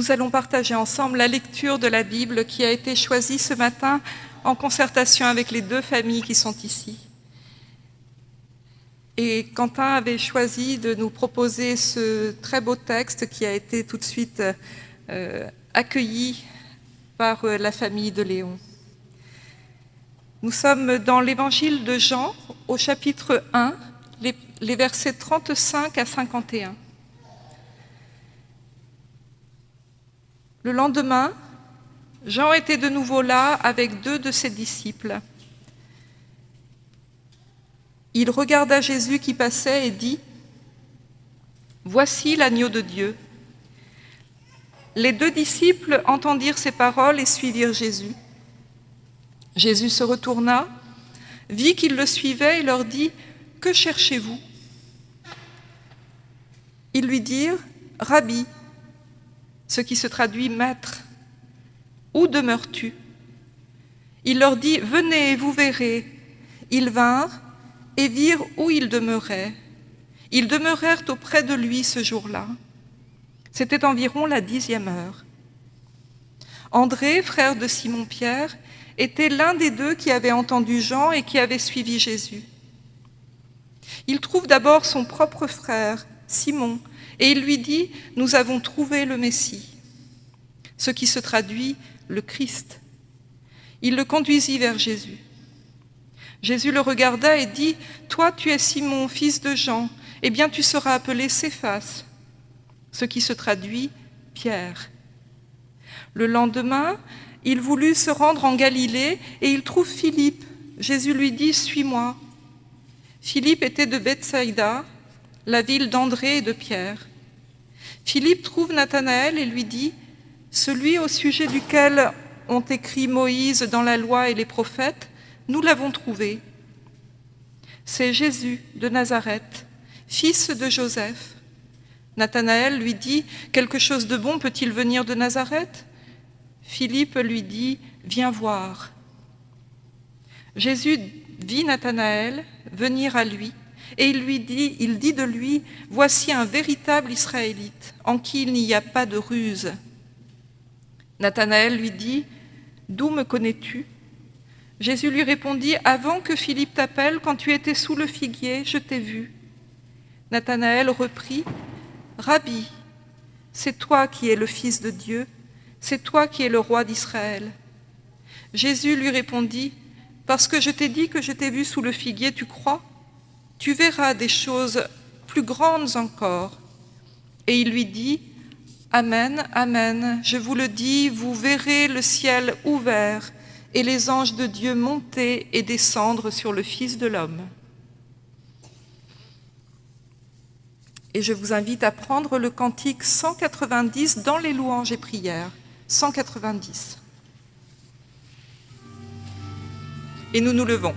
nous allons partager ensemble la lecture de la Bible qui a été choisie ce matin en concertation avec les deux familles qui sont ici. Et Quentin avait choisi de nous proposer ce très beau texte qui a été tout de suite euh, accueilli par euh, la famille de Léon. Nous sommes dans l'évangile de Jean, au chapitre 1, les, les versets 35 à 51. Le lendemain, Jean était de nouveau là avec deux de ses disciples. Il regarda Jésus qui passait et dit « Voici l'agneau de Dieu ». Les deux disciples entendirent ces paroles et suivirent Jésus. Jésus se retourna, vit qu'ils le suivaient et leur dit « Que cherchez-vous » Ils lui dirent « Rabbi », ce qui se traduit « Maître ». Où demeures-tu? Il leur dit, venez et vous verrez. Ils vinrent et virent où il demeurait. Ils demeurèrent auprès de lui ce jour-là. C'était environ la dixième heure. André, frère de Simon-Pierre, était l'un des deux qui avait entendu Jean et qui avait suivi Jésus. Il trouve d'abord son propre frère, Simon, et il lui dit, nous avons trouvé le Messie, ce qui se traduit le Christ. Il le conduisit vers Jésus. Jésus le regarda et dit, « Toi, tu es Simon, fils de Jean, eh bien tu seras appelé Céphas, ce qui se traduit Pierre. » Le lendemain, il voulut se rendre en Galilée et il trouve Philippe. Jésus lui dit, « Suis-moi. » Philippe était de Bethsaïda, la ville d'André et de Pierre. Philippe trouve Nathanaël et lui dit, celui au sujet duquel ont écrit Moïse dans la loi et les prophètes, nous l'avons trouvé. C'est Jésus de Nazareth, fils de Joseph. Nathanaël lui dit, quelque chose de bon peut-il venir de Nazareth? Philippe lui dit, viens voir. Jésus vit Nathanaël venir à lui et il lui dit, il dit de lui, voici un véritable Israélite en qui il n'y a pas de ruse. Nathanaël lui dit, D'où me connais-tu? Jésus lui répondit, Avant que Philippe t'appelle, quand tu étais sous le figuier, je t'ai vu. Nathanaël reprit, Rabbi, c'est toi qui es le Fils de Dieu, c'est toi qui es le roi d'Israël. Jésus lui répondit, Parce que je t'ai dit que je t'ai vu sous le figuier, tu crois? Tu verras des choses plus grandes encore. Et il lui dit, Amen, Amen, je vous le dis, vous verrez le ciel ouvert et les anges de Dieu monter et descendre sur le Fils de l'homme. Et je vous invite à prendre le cantique 190 dans les louanges et prières. 190. Et nous nous levons.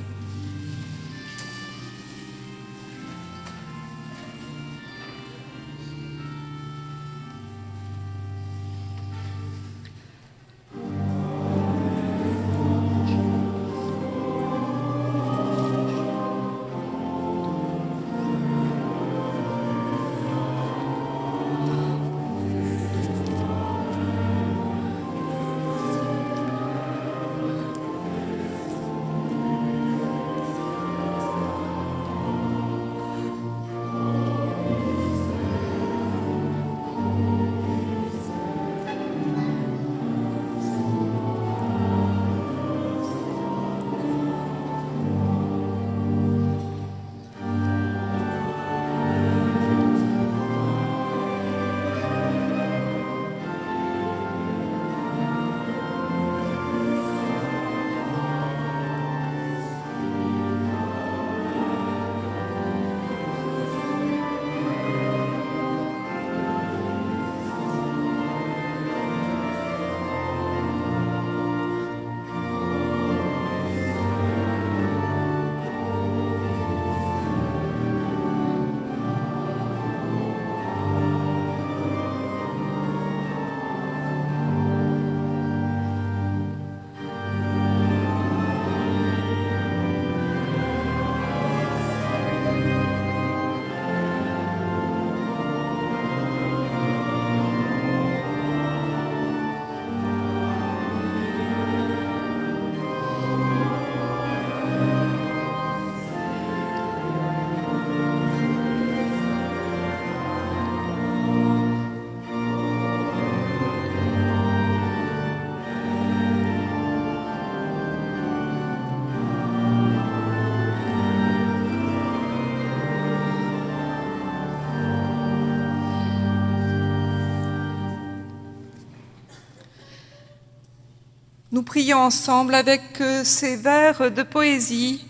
Nous prions ensemble avec euh, ces vers de poésie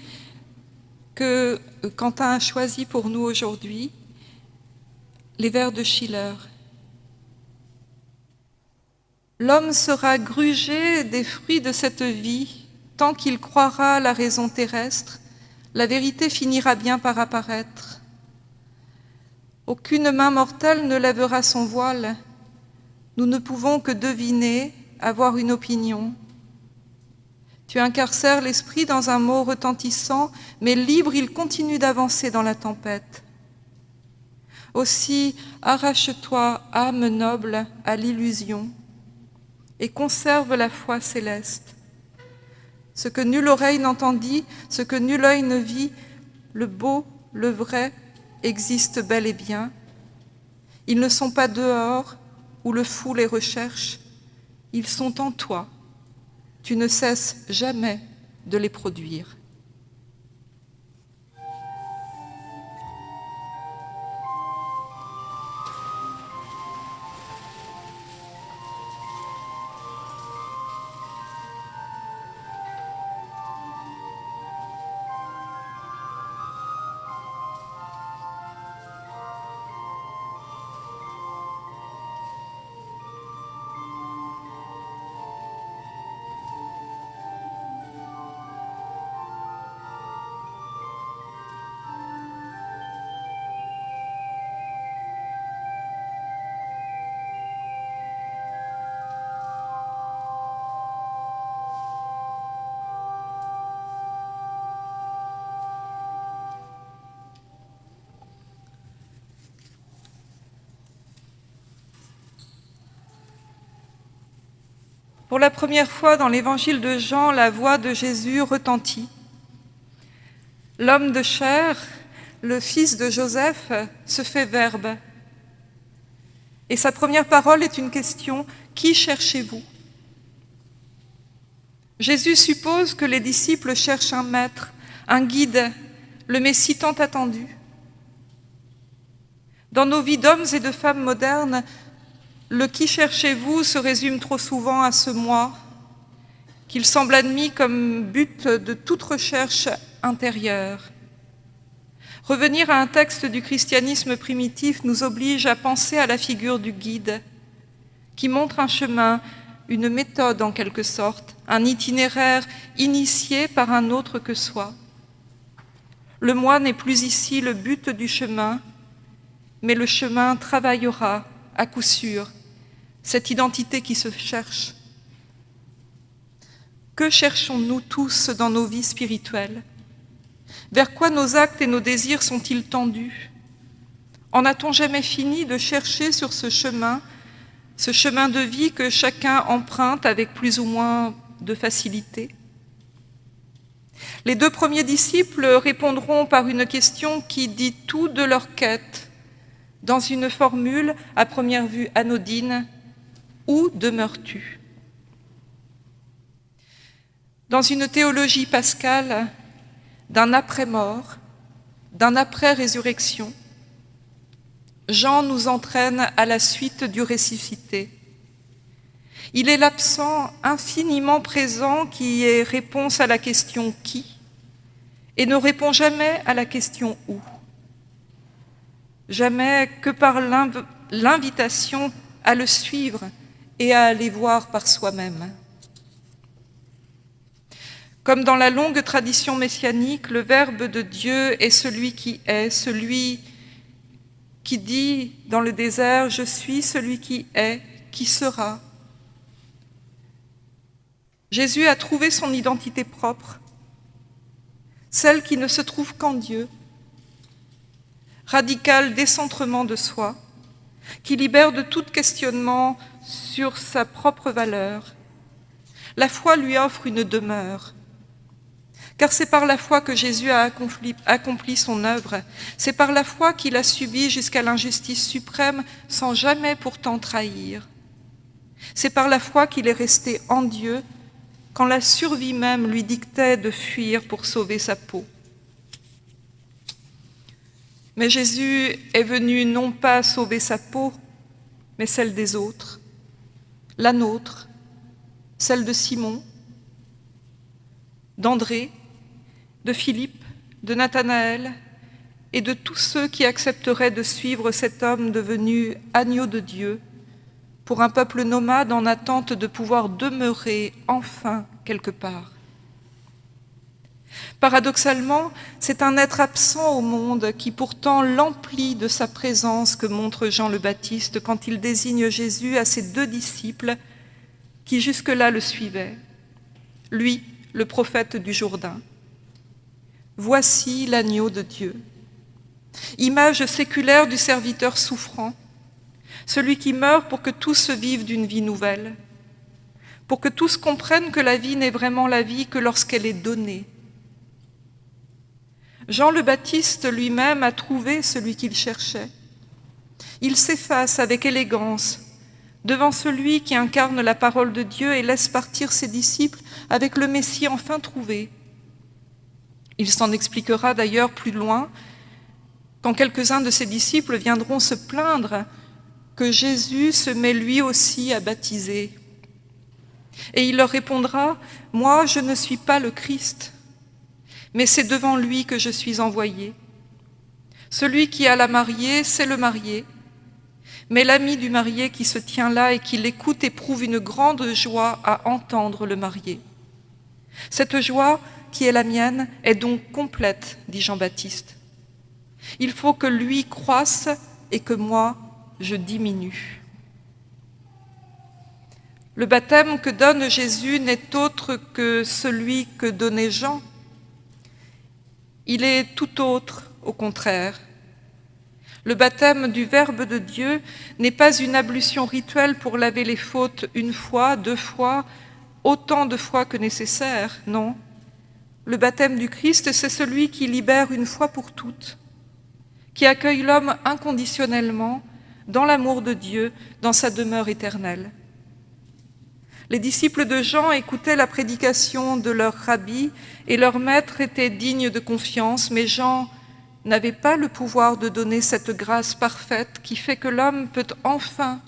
que euh, Quentin a choisi pour nous aujourd'hui, les vers de Schiller. L'homme sera grugé des fruits de cette vie, tant qu'il croira à la raison terrestre, la vérité finira bien par apparaître. Aucune main mortelle ne lèvera son voile, nous ne pouvons que deviner, avoir une opinion. Tu incarcères l'esprit dans un mot retentissant, mais libre, il continue d'avancer dans la tempête. Aussi, arrache-toi, âme noble, à l'illusion, et conserve la foi céleste. Ce que nulle oreille n'entendit, ce que nul œil ne vit, le beau, le vrai, existe bel et bien. Ils ne sont pas dehors où le fou les recherche, ils sont en toi. Tu ne cesses jamais de les produire. Pour la première fois dans l'évangile de Jean, la voix de Jésus retentit. L'homme de chair, le fils de Joseph, se fait verbe. Et sa première parole est une question, Qui cherchez-vous? Jésus suppose que les disciples cherchent un maître, un guide, le Messie tant attendu. Dans nos vies d'hommes et de femmes modernes, le qui cherchez-vous se résume trop souvent à ce moi, qu'il semble admis comme but de toute recherche intérieure. Revenir à un texte du christianisme primitif nous oblige à penser à la figure du guide, qui montre un chemin, une méthode en quelque sorte, un itinéraire initié par un autre que soi. Le moi n'est plus ici le but du chemin, mais le chemin travaillera à coup sûr cette identité qui se cherche. Que cherchons-nous tous dans nos vies spirituelles? Vers quoi nos actes et nos désirs sont-ils tendus? En a-t-on jamais fini de chercher sur ce chemin, ce chemin de vie que chacun emprunte avec plus ou moins de facilité? Les deux premiers disciples répondront par une question qui dit tout de leur quête, dans une formule à première vue anodine, où demeures-tu? Dans une théologie pascale d'un après-mort, d'un après-résurrection, Jean nous entraîne à la suite du ressuscité. Il est l'absent infiniment présent qui est réponse à la question « qui » et ne répond jamais à la question « où ». Jamais que par l'invitation à le suivre et à aller voir par soi-même. Comme dans la longue tradition messianique, le Verbe de Dieu est celui qui est, celui qui dit dans le désert « Je suis celui qui est, qui sera ». Jésus a trouvé son identité propre, celle qui ne se trouve qu'en Dieu, radical décentrement de soi, qui libère de tout questionnement sur sa propre valeur. La foi lui offre une demeure. Car c'est par la foi que Jésus a accompli, son œuvre. C'est par la foi qu'il a subi jusqu'à l'injustice suprême sans jamais pourtant trahir. C'est par la foi qu'il est resté en Dieu quand la survie même lui dictait de fuir pour sauver sa peau. Mais Jésus est venu non pas sauver sa peau, mais celle des autres la nôtre, celle de Simon, d'André, de Philippe, de Nathanaël et de tous ceux qui accepteraient de suivre cet homme devenu agneau de Dieu pour un peuple nomade en attente de pouvoir demeurer enfin quelque part. Paradoxalement, c'est un être absent au monde qui pourtant l'emplit de sa présence que montre Jean le Baptiste quand il désigne Jésus à ses deux disciples qui jusque-là le suivaient. Lui, le prophète du Jourdain. Voici l'agneau de Dieu. Image séculaire du serviteur souffrant, celui qui meurt pour que tous vivent d'une vie nouvelle, pour que tous comprennent que la vie n'est vraiment la vie que lorsqu'elle est donnée. Jean le Baptiste lui-même a trouvé celui qu'il cherchait. Il s'efface avec élégance devant celui qui incarne la parole de Dieu et laisse partir ses disciples avec le Messie enfin trouvé. Il s'en expliquera d'ailleurs plus loin quand quelques-uns de ses disciples viendront se plaindre que Jésus se met lui aussi à baptiser. Et il leur répondra, « Moi, je ne suis pas le Christ, mais c'est devant lui que je suis envoyé. Celui qui a la mariée, c'est le marié, mais l'ami du marié qui se tient là et qui l'écoute éprouve une grande joie à entendre le marié. Cette joie, qui est la mienne, est donc complète, dit Jean-Baptiste. Il faut que lui croisse et que moi, je diminue. Le baptême que donne Jésus n'est autre que celui que donnait Jean. Il est tout autre, au contraire. Le baptême du Verbe de Dieu n'est pas une ablution rituelle pour laver les fautes une fois, deux fois, autant de fois que nécessaire, non. Le baptême du Christ, c'est celui qui libère une fois pour toutes, qui accueille l'homme inconditionnellement dans l'amour de Dieu, dans sa demeure éternelle. Les disciples de Jean écoutaient la prédication de leur rabbi et leur maître était digne de confiance, mais Jean n'avait pas le pouvoir de donner cette grâce parfaite qui fait que l'homme peut enfin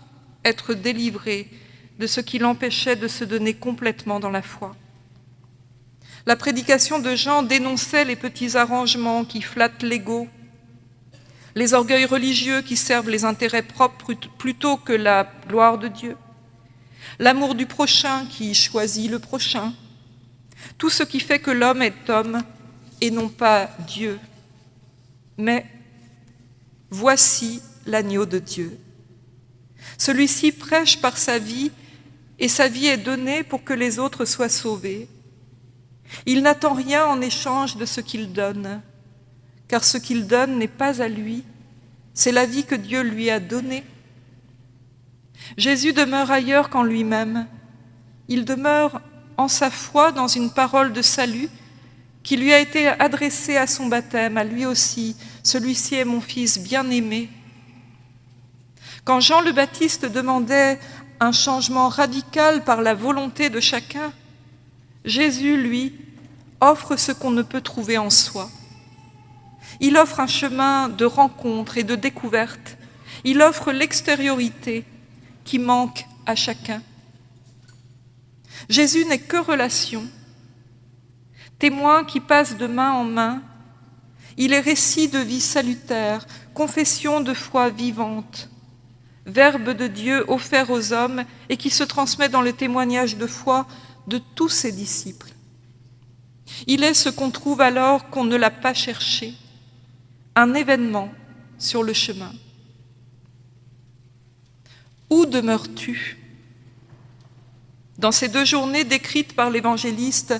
être délivré de ce qui l'empêchait de se donner complètement dans la foi. La prédication de Jean dénonçait les petits arrangements qui flattent l'ego, les orgueils religieux qui servent les intérêts propres plutôt que la gloire de Dieu, l'amour du prochain qui choisit le prochain, tout ce qui fait que l'homme est homme et non pas Dieu mais voici l'agneau de Dieu. Celui-ci prêche par sa vie, et sa vie est donnée pour que les autres soient sauvés. Il n'attend rien en échange de ce qu'il donne, car ce qu'il donne n'est pas à lui, c'est la vie que Dieu lui a donnée. Jésus demeure ailleurs qu'en lui-même. Il demeure en sa foi dans une parole de salut qui lui a été adressé à son baptême, à lui aussi, celui-ci est mon fils bien-aimé. Quand Jean le Baptiste demandait un changement radical par la volonté de chacun, Jésus, lui, offre ce qu'on ne peut trouver en soi. Il offre un chemin de rencontre et de découverte. Il offre l'extériorité qui manque à chacun. Jésus n'est que relation, témoin qui passe de main en main. Il est récit de vie salutaire, confession de foi vivante, verbe de Dieu offert aux hommes et qui se transmet dans le témoignage de foi de tous ses disciples. Il est ce qu'on trouve alors qu'on ne l'a pas cherché, un événement sur le chemin. Où demeures-tu? Dans ces deux journées décrites par l'évangéliste,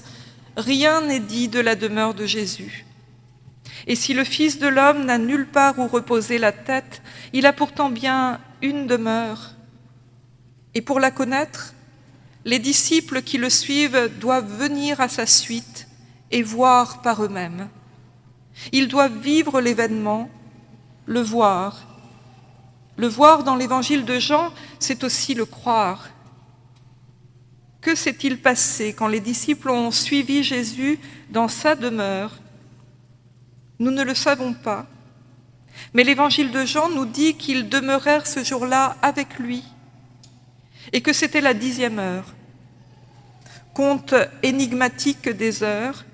rien n'est dit de la demeure de Jésus. Et si le Fils de l'homme n'a nulle part où reposer la tête, il a pourtant bien une demeure. Et pour la connaître, les disciples qui le suivent doivent venir à sa suite et voir par eux-mêmes. Ils doivent vivre l'événement, le voir. Le voir dans l'évangile de Jean, c'est aussi le croire. Que s'est-il passé quand les disciples ont suivi Jésus dans sa demeure? Nous ne le savons pas, mais l'évangile de Jean nous dit qu'ils demeurèrent ce jour-là avec lui et que c'était la dixième heure. compte énigmatique des heures,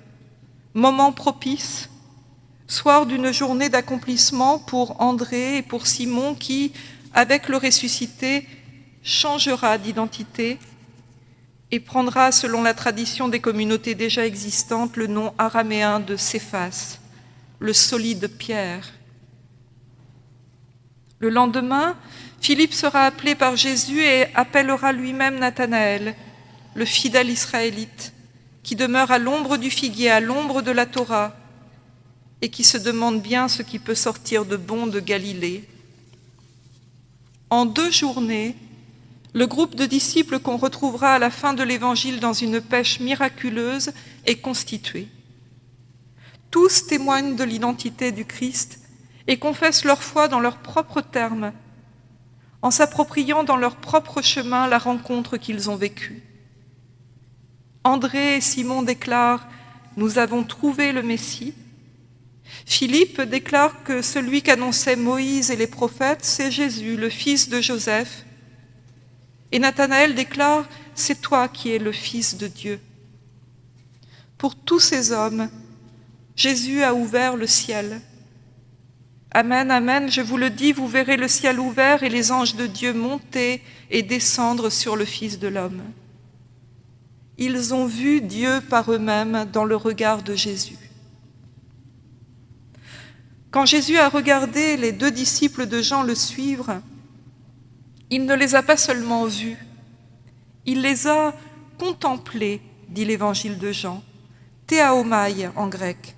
moment propice, soir d'une journée d'accomplissement pour André et pour Simon qui, avec le ressuscité, changera d'identité et prendra, selon la tradition des communautés déjà existantes, le nom araméen de Céphas, le solide pierre. Le lendemain, Philippe sera appelé par Jésus et appellera lui-même Nathanaël, le fidèle israélite, qui demeure à l'ombre du figuier, à l'ombre de la Torah, et qui se demande bien ce qui peut sortir de bon de Galilée. En deux journées, le groupe de disciples qu'on retrouvera à la fin de l'Évangile dans une pêche miraculeuse est constitué. Tous témoignent de l'identité du Christ et confessent leur foi dans leurs propres termes, en s'appropriant dans leur propre chemin la rencontre qu'ils ont vécue. André et Simon déclarent « Nous avons trouvé le Messie ». Philippe déclare que celui qu'annonçaient Moïse et les prophètes, c'est Jésus, le fils de Joseph, et Nathanaël déclare « C'est toi qui es le Fils de Dieu ». Pour tous ces hommes, Jésus a ouvert le ciel. Amen, Amen, je vous le dis, vous verrez le ciel ouvert et les anges de Dieu monter et descendre sur le Fils de l'homme. Ils ont vu Dieu par eux-mêmes dans le regard de Jésus. Quand Jésus a regardé les deux disciples de Jean le suivre, il ne les a pas seulement vus, il les a contemplés, dit l'évangile de Jean, théaomai en grec.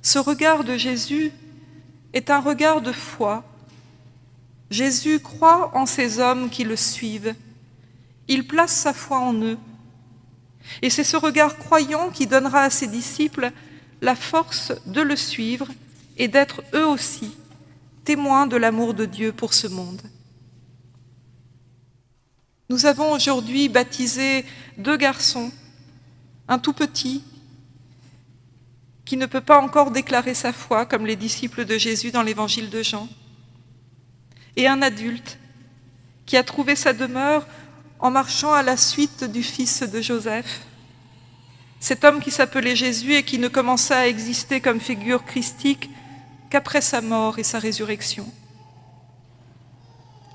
Ce regard de Jésus est un regard de foi. Jésus croit en ces hommes qui le suivent. Il place sa foi en eux. Et c'est ce regard croyant qui donnera à ses disciples la force de le suivre et d'être eux aussi témoins de l'amour de Dieu pour ce monde. Nous avons aujourd'hui baptisé deux garçons, un tout petit, qui ne peut pas encore déclarer sa foi comme les disciples de Jésus dans l'évangile de Jean, et un adulte qui a trouvé sa demeure en marchant à la suite du fils de Joseph, cet homme qui s'appelait Jésus et qui ne commença à exister comme figure christique qu'après sa mort et sa résurrection.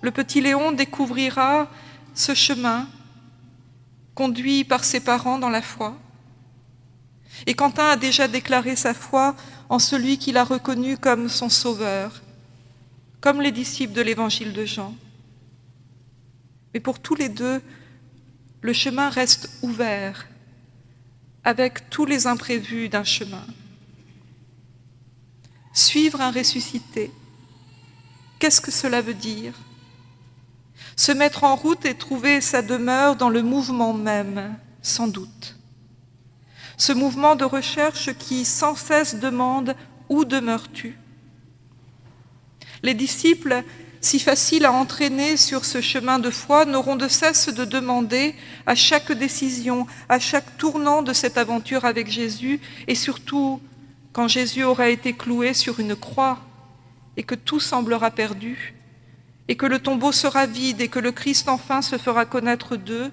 Le petit Léon découvrira ce chemin conduit par ses parents dans la foi. Et Quentin a déjà déclaré sa foi en celui qu'il a reconnu comme son sauveur, comme les disciples de l'évangile de Jean. Mais pour tous les deux, le chemin reste ouvert, avec tous les imprévus d'un chemin. Suivre un ressuscité, qu'est-ce que cela veut dire? Se mettre en route et trouver sa demeure dans le mouvement même, sans doute. Ce mouvement de recherche qui sans cesse demande « Où demeures-tu » Les disciples, si faciles à entraîner sur ce chemin de foi, n'auront de cesse de demander à chaque décision, à chaque tournant de cette aventure avec Jésus, et surtout quand Jésus aura été cloué sur une croix et que tout semblera perdu, et que le tombeau sera vide et que le Christ enfin se fera connaître d'eux,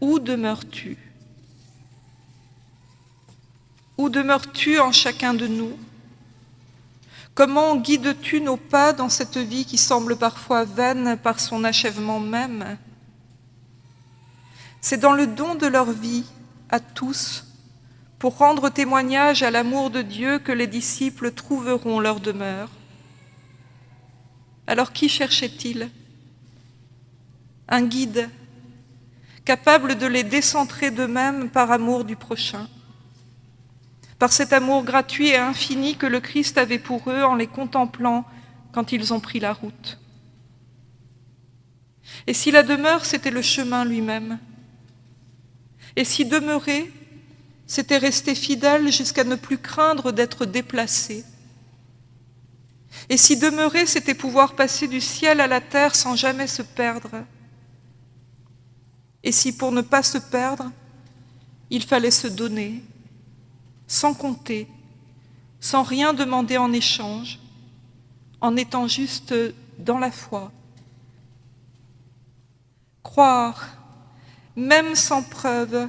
où demeures-tu? Où demeures-tu en chacun de nous? Comment guides-tu nos pas dans cette vie qui semble parfois vaine par son achèvement même? C'est dans le don de leur vie à tous, pour rendre témoignage à l'amour de Dieu que les disciples trouveront leur demeure. Alors qui cherchait-il? Un guide, capable de les décentrer d'eux-mêmes par amour du prochain, par cet amour gratuit et infini que le Christ avait pour eux en les contemplant quand ils ont pris la route. Et si la demeure, c'était le chemin lui-même? Et si demeurer, c'était rester fidèle jusqu'à ne plus craindre d'être déplacé et si demeurer, c'était pouvoir passer du ciel à la terre sans jamais se perdre. Et si pour ne pas se perdre, il fallait se donner, sans compter, sans rien demander en échange, en étant juste dans la foi. Croire, même sans preuve,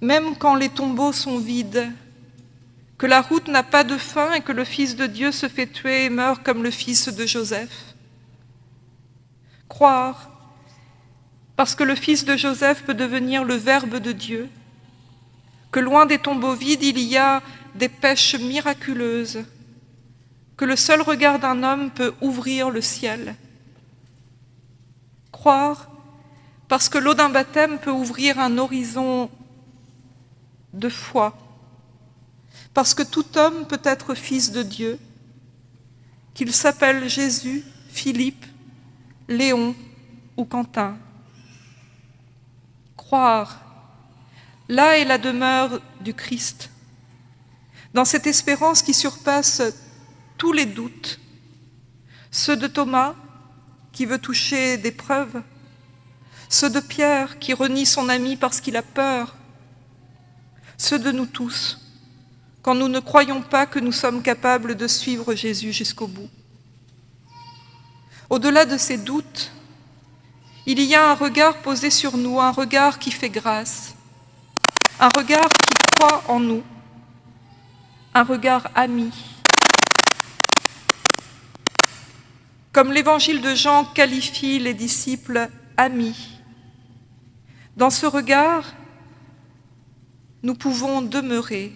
même quand les tombeaux sont vides, que la route n'a pas de fin et que le Fils de Dieu se fait tuer et meurt comme le fils de Joseph. Croire, parce que le fils de Joseph peut devenir le Verbe de Dieu, que loin des tombeaux vides, il y a des pêches miraculeuses, que le seul regard d'un homme peut ouvrir le ciel. Croire, parce que l'eau d'un baptême peut ouvrir un horizon de foi, parce que tout homme peut être fils de Dieu, qu'il s'appelle Jésus, Philippe, Léon ou Quentin. Croire, là est la demeure du Christ, dans cette espérance qui surpasse tous les doutes, ceux de Thomas qui veut toucher des preuves, ceux de Pierre qui renie son ami parce qu'il a peur, ceux de nous tous, quand nous ne croyons pas que nous sommes capables de suivre Jésus jusqu'au bout. Au-delà de ces doutes, il y a un regard posé sur nous, un regard qui fait grâce, un regard qui croit en nous, un regard ami. Comme l'évangile de Jean qualifie les disciples amis, dans ce regard, nous pouvons demeurer